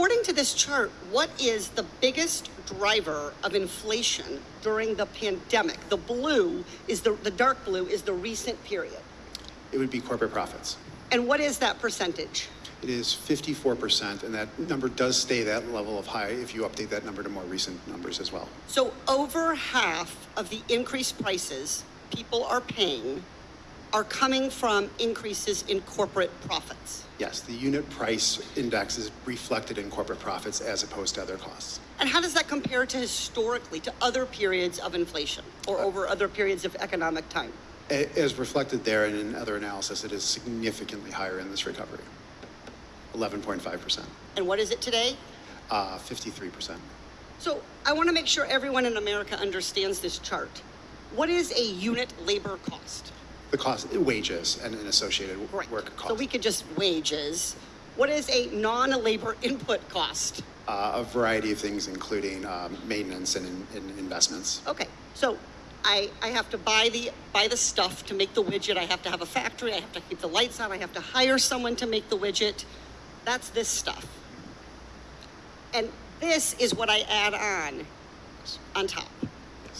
according to this chart, what is the biggest driver of inflation during the pandemic? The blue is the, the dark blue is the recent period. It would be corporate profits. And what is that percentage? It is 54%, and that number does stay that level of high if you update that number to more recent numbers as well. So over half of the increased prices people are paying are coming from increases in corporate profits. Yes, the unit price index is reflected in corporate profits as opposed to other costs. And how does that compare to historically to other periods of inflation or over other periods of economic time? As reflected there and in other analysis, it is significantly higher in this recovery. 11.5%, And what is it today? uh, 53%. So I want to make sure everyone in America understands this chart. What is a unit labor cost? The cost, wages and and associated Right. work costs. So we could just wages. What is a non-labor input cost? Uh, A variety of things, including um, maintenance and in- and investments. Okay, so I, I have to buy the, buy the stuff to make the widget. I have to have a factory. I have to keep the lights on. I have to hire someone to make the widget. That's this stuff. And this is what I add on, on top.